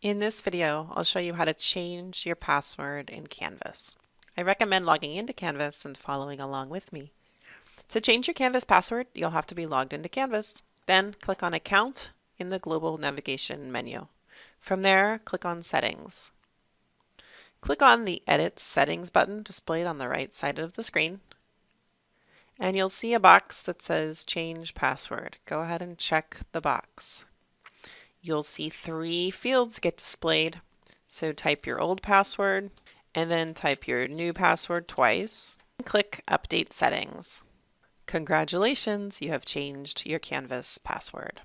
In this video, I'll show you how to change your password in Canvas. I recommend logging into Canvas and following along with me. To change your Canvas password, you'll have to be logged into Canvas. Then click on Account in the Global Navigation menu. From there, click on Settings. Click on the Edit Settings button displayed on the right side of the screen. And you'll see a box that says Change Password. Go ahead and check the box you'll see three fields get displayed. So type your old password and then type your new password twice. Click Update Settings. Congratulations, you have changed your Canvas password.